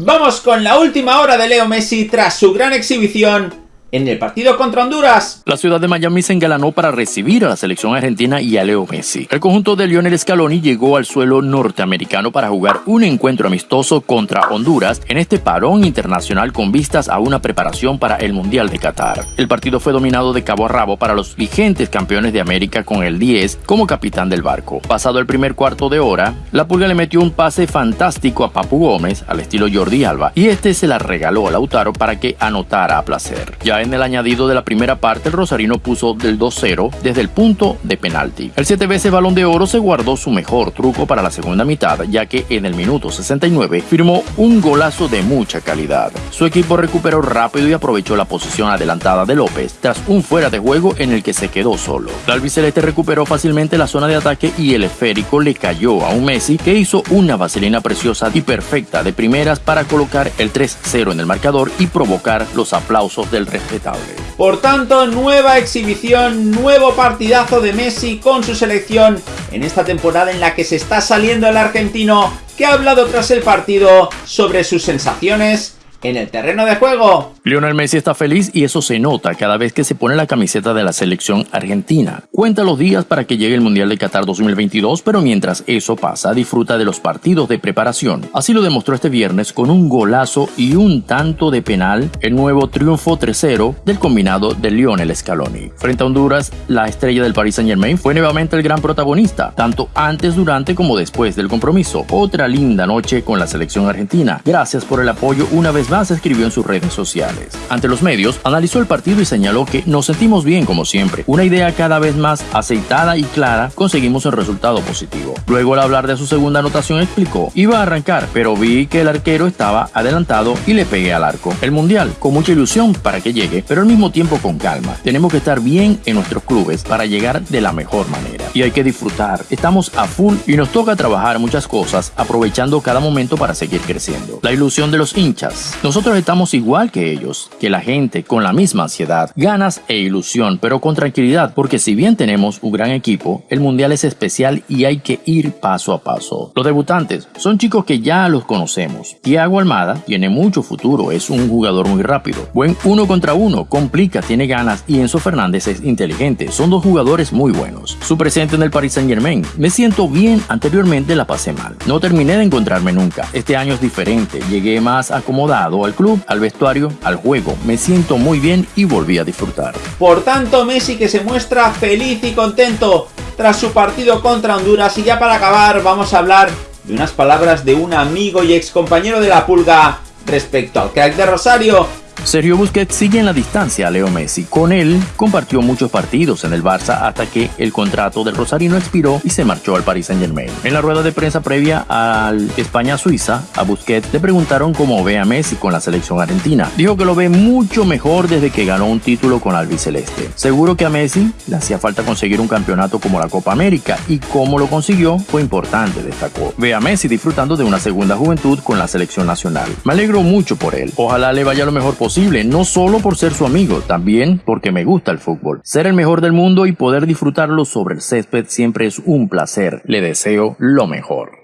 Vamos con la última hora de Leo Messi tras su gran exhibición en el partido contra Honduras. La ciudad de Miami se engalanó para recibir a la selección argentina y a Leo Messi. El conjunto de Lionel Scaloni llegó al suelo norteamericano para jugar un encuentro amistoso contra Honduras en este parón internacional con vistas a una preparación para el Mundial de Qatar. El partido fue dominado de cabo a rabo para los vigentes campeones de América con el 10 como capitán del barco. Pasado el primer cuarto de hora, la Pulga le metió un pase fantástico a Papu Gómez al estilo Jordi Alba y este se la regaló a Lautaro para que anotara a placer. En el añadido de la primera parte, el Rosarino puso del 2-0 desde el punto de penalti. El 7 veces balón de oro se guardó su mejor truco para la segunda mitad, ya que en el minuto 69 firmó un golazo de mucha calidad. Su equipo recuperó rápido y aprovechó la posición adelantada de López tras un fuera de juego en el que se quedó solo. La albiceleste recuperó fácilmente la zona de ataque y el esférico le cayó a un Messi que hizo una vaselina preciosa y perfecta de primeras para colocar el 3-0 en el marcador y provocar los aplausos del resto por tanto, nueva exhibición, nuevo partidazo de Messi con su selección en esta temporada en la que se está saliendo el argentino que ha hablado tras el partido sobre sus sensaciones en el terreno de juego. Lionel Messi está feliz y eso se nota cada vez que se pone la camiseta de la selección argentina. Cuenta los días para que llegue el Mundial de Qatar 2022, pero mientras eso pasa, disfruta de los partidos de preparación. Así lo demostró este viernes con un golazo y un tanto de penal, el nuevo triunfo 3-0 del combinado de Lionel Scaloni. Frente a Honduras, la estrella del Paris Saint Germain fue nuevamente el gran protagonista, tanto antes, durante como después del compromiso. Otra linda noche con la selección argentina. Gracias por el apoyo una vez más escribió en sus redes sociales. Ante los medios, analizó el partido y señaló que nos sentimos bien como siempre. Una idea cada vez más aceitada y clara, conseguimos el resultado positivo. Luego al hablar de su segunda anotación explicó, iba a arrancar, pero vi que el arquero estaba adelantado y le pegué al arco. El mundial, con mucha ilusión para que llegue, pero al mismo tiempo con calma. Tenemos que estar bien en nuestros clubes para llegar de la mejor manera. Y hay que disfrutar. Estamos a full y nos toca trabajar muchas cosas, aprovechando cada momento para seguir creciendo. La ilusión de los hinchas. Nosotros estamos igual que ellos, que la gente, con la misma ansiedad, ganas e ilusión, pero con tranquilidad, porque si bien tenemos un gran equipo, el mundial es especial y hay que ir paso a paso. Los debutantes son chicos que ya los conocemos. Thiago Almada tiene mucho futuro, es un jugador muy rápido. Buen uno contra uno, complica, tiene ganas y Enzo Fernández es inteligente. Son dos jugadores muy buenos. Su presente en el Paris Saint Germain. Me siento bien, anteriormente la pasé mal. No terminé de encontrarme nunca. Este año es diferente, llegué más acomodado al club, al vestuario, al juego. Me siento muy bien y volví a disfrutar. Por tanto, Messi que se muestra feliz y contento tras su partido contra Honduras. Y ya para acabar, vamos a hablar de unas palabras de un amigo y ex compañero de la Pulga respecto al crack de Rosario Sergio Busquets sigue en la distancia a Leo Messi. Con él compartió muchos partidos en el Barça hasta que el contrato del Rosarino expiró y se marchó al Paris Saint Germain. En la rueda de prensa previa al España-Suiza, a Busquets le preguntaron cómo ve a Messi con la selección argentina. Dijo que lo ve mucho mejor desde que ganó un título con albiceleste. Seguro que a Messi le hacía falta conseguir un campeonato como la Copa América y cómo lo consiguió fue importante, destacó. Ve a Messi disfrutando de una segunda juventud con la selección nacional. Me alegro mucho por él. Ojalá le vaya lo mejor no solo por ser su amigo, también porque me gusta el fútbol. Ser el mejor del mundo y poder disfrutarlo sobre el césped siempre es un placer. Le deseo lo mejor.